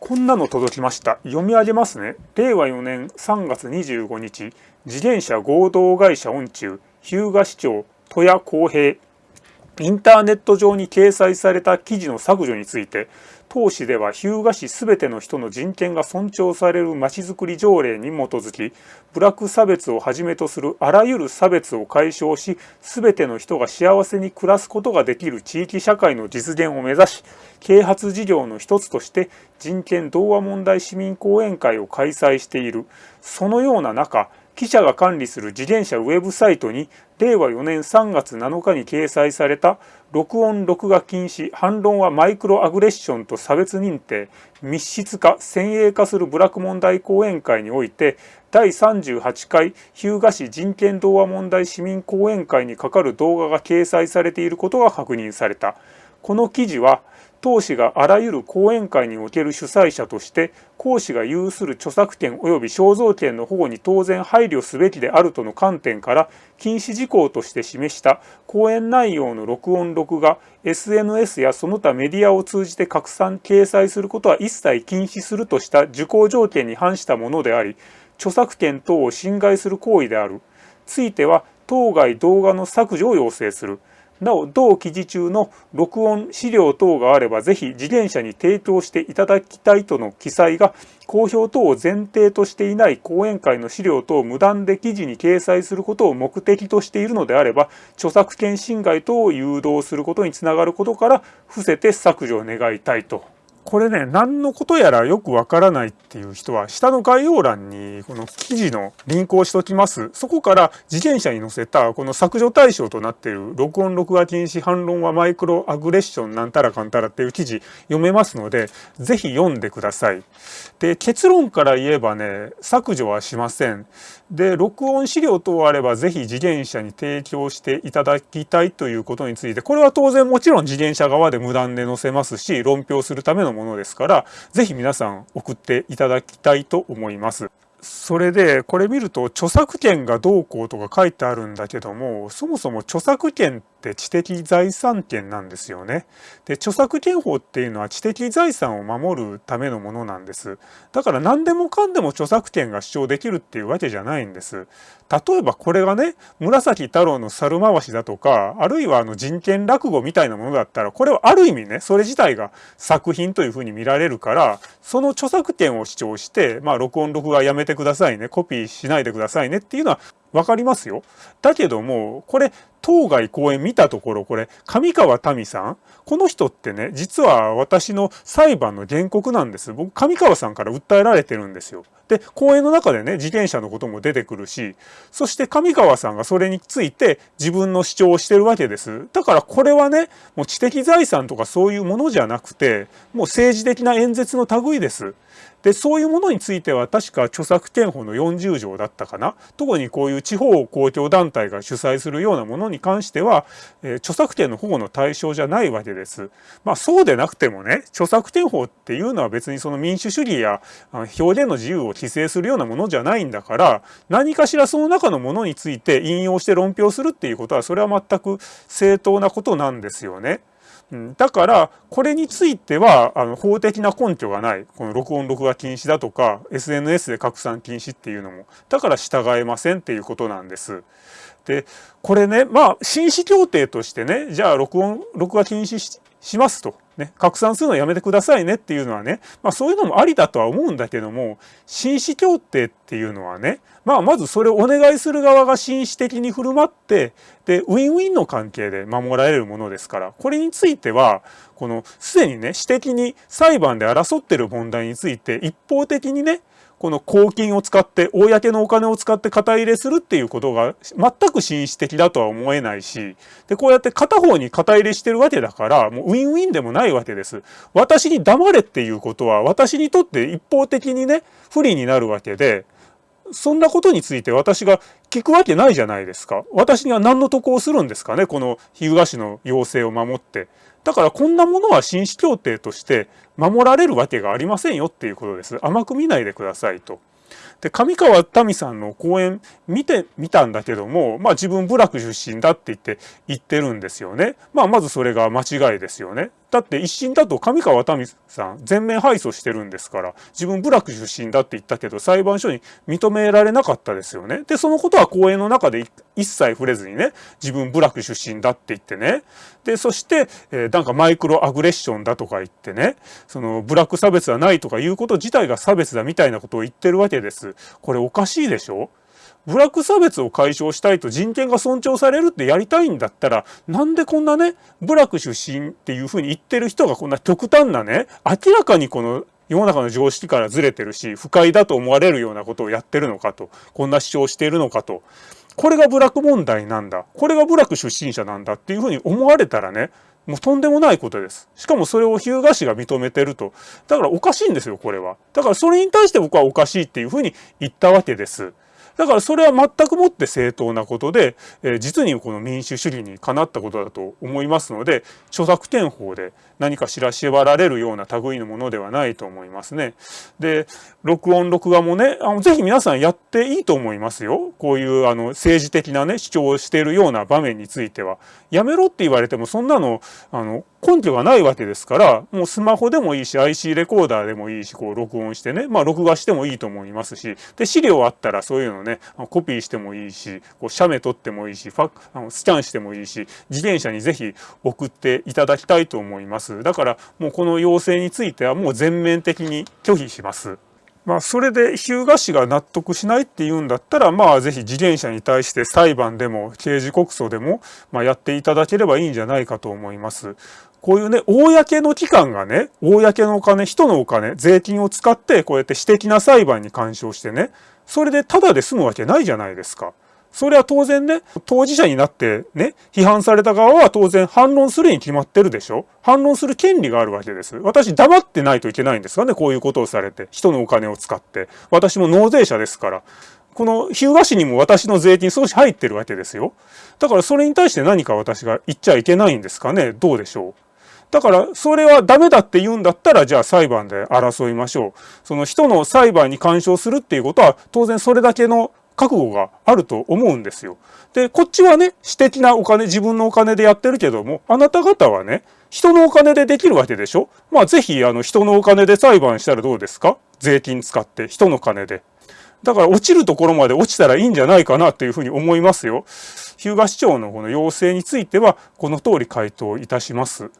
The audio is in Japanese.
こんなの届きました。読み上げますね。令和4年3月25日、自転車合同会社音中、日向市長、戸谷公平、インターネット上に掲載された記事の削除について、当市では日向市すべての人の人権が尊重されるまちづくり条例に基づき、ブラック差別をはじめとするあらゆる差別を解消し、すべての人が幸せに暮らすことができる地域社会の実現を目指し、啓発事業の一つとして人権同和問題市民講演会を開催している。そのような中、記者が管理する自転車ウェブサイトに令和4年3月7日に掲載された録音録画禁止反論はマイクロアグレッションと差別認定密室化先鋭化する部落問題講演会において第38回日向市人権同和問題市民講演会にかかる動画が掲載されていることが確認された。この記事は当市があらゆる講演会における主催者として講師が有する著作権及び肖像権の保護に当然配慮すべきであるとの観点から禁止事項として示した講演内容の録音録画 SNS やその他メディアを通じて拡散掲載することは一切禁止するとした受講条件に反したものであり著作権等を侵害する行為である。ついては当該動画の削除を要請する。なお、同記事中の録音資料等があれば、ぜひ自転車に提供していただきたいとの記載が、公表等を前提としていない講演会の資料等を無断で記事に掲載することを目的としているのであれば、著作権侵害等を誘導することにつながることから、伏せて削除を願いたいと。これね、何のことやらよくわからないっていう人は、下の概要欄にこの記事のリンクをしときます。そこから自転車に載せたこの削除対象となっている録音録画禁止反論はマイクロアグレッションなんたらかんたらっていう記事読めますので、ぜひ読んでください。で、結論から言えばね、削除はしません。で、録音資料等あればぜひ自転車に提供していただきたいということについて、これは当然もちろん自転車側で無断で載せますし、論評するためのものですから、ぜひ皆さん送っていただきたいと思います。それで、これ見ると著作権がどうこうとか書いてあるんだけども、そもそも著作権って知的財産権なんですよね。で、著作権法っていうのは知的財産を守るためのものなんです。だから何でもかんでも著作権が主張できるっていうわけじゃないんです。例えばこれがね、紫太郎の猿回しだとか、あるいはあの人権落語みたいなものだったら、これはある意味ね、それ自体が作品というふうに見られるから、その著作権を主張して、まあ録音録画やめてくださいね、コピーしないでくださいねっていうのはわかりますよ。だけども、これ、当該公演見たところ、これ、上川民さん？この人ってね、実は私の裁判の原告なんです。僕、上川さんから訴えられてるんですよ。で、公演の中でね、自転車のことも出てくるし、そして上川さんがそれについて自分の主張をしてるわけです。だからこれはね、もう知的財産とかそういうものじゃなくて、もう政治的な演説の類です。で、そういうものについては確か著作権法の40条だったかな？特にこういう地方公共団体が主催するようなものに関しては、えー、著作権の保護の対象じゃないわけです。まあそうでなくてもね、著作権法っていうのは別にその民主主義や表現の自由を規制するようなものじゃないんだから、何かしらその中のものについて引用して論評するっていうことは、それは全く正当なことなんですよね。だから、これについては、あの、法的な根拠がない。この録音録画禁止だとか、SNS で拡散禁止っていうのも。だから従えませんっていうことなんです。で、これね、まあ、紳士協定としてね、じゃあ録音、録画禁止しますと。ね、拡散するのやめてくださいねっていうのはね、まあそういうのもありだとは思うんだけども、紳士協定っていうのはね、まあまずそれをお願いする側が紳士的に振る舞って、で、ウィンウィンの関係で守られるものですから、これについては、このすでにね、私的に裁判で争ってる問題について一方的にね、この公金を使って、公のお金を使って肩入れするっていうことが全く紳士的だとは思えないし、で、こうやって片方に肩入れしてるわけだから、もうウィンウィンでもないわけです。私に黙れっていうことは、私にとって一方的にね、不利になるわけで、そんなことについて私が聞くわけないじゃないですか。私には何の得をするんですかね、この日向市の要請を守って。だからこんなものは紳士協定として守られるわけがありませんよっていうことです。甘く見ないでくださいと。で、上川民さんの講演見てみたんだけども、まあ自分部落出身だって言って言ってるんですよね。まあまずそれが間違いですよね。だって一審だと上川民さん全面敗訴してるんですから自分部落出身だって言ったけど裁判所に認められなかったですよね。でそのことは講演の中で一切触れずにね自分部落出身だって言ってねでそして、えー、なんかマイクロアグレッションだとか言ってねその部落差別はないとかいうこと自体が差別だみたいなことを言ってるわけです。これおかしいでしょ？部落差別を解消したいと人権が尊重されるってやりたいんだったら、なんでこんなね、部落出身っていうふうに言ってる人がこんな極端なね、明らかにこの世の中の常識からずれてるし、不快だと思われるようなことをやってるのかと、こんな主張しているのかと、これが部落問題なんだ、これが部落出身者なんだっていうふうに思われたらね、もうとんでもないことです。しかもそれを日向市が認めてると。だからおかしいんですよ、これは。だからそれに対して僕はおかしいっていうふうに言ったわけです。だからそれは全くもって正当なことで、えー、実にこの民主主義にかなったことだと思いますので、著作権法で何かしら縛られるような類のものではないと思いますね。で、録音録画もね、あのぜひ皆さんやっていいと思いますよ。こういうあの政治的なね、主張をしているような場面については。やめろって言われてもそんなの、あの、根拠がないわけですから、もうスマホでもいいし、IC レコーダーでもいいし、こう録音してね、まあ録画してもいいと思いますし、で、資料あったらそういうのね、コピーしてもいいし、こう写メ撮ってもいいし、ファあのスキャンしてもいいし、自転車にぜひ送っていただきたいと思います。。だからもうこの要請についてはもう全面的に拒否します。まあ、それで日向市が納得しないっていうんだったら、まあ、ぜひ自転車に対して裁判でも刑事告訴でも、まあ、やっていただければいいんじゃないかと思います。こういうね、公の機関がね、公のお金、人のお金、税金を使って、こうやって私的な裁判に干渉してね、それでタダで済むわけないじゃないですか。それは当然ね、当事者になってね、批判された側は当然反論するに決まってるでしょ反論する権利があるわけです。私黙ってないといけないんですかね、こういうことをされて。人のお金を使って。私も納税者ですから。この日向市にも私の税金少し入ってるわけですよ。だからそれに対して何か私が言っちゃいけないんですかね。どうでしょう。だから、それはダメだって言うんだったら、じゃあ裁判で争いましょう。その人の裁判に干渉するっていうことは、当然それだけの覚悟があると思うんですよ。で、こっちはね、私的なお金、自分のお金でやってるけども、あなた方はね、人のお金でできるわけでしょ？まあぜひ、あの、人のお金で裁判したらどうですか？税金使って、人の金で。だから落ちるところまで落ちたらいいんじゃないかなというふうに思いますよ。日向市長のこの要請については、この通り回答いたします。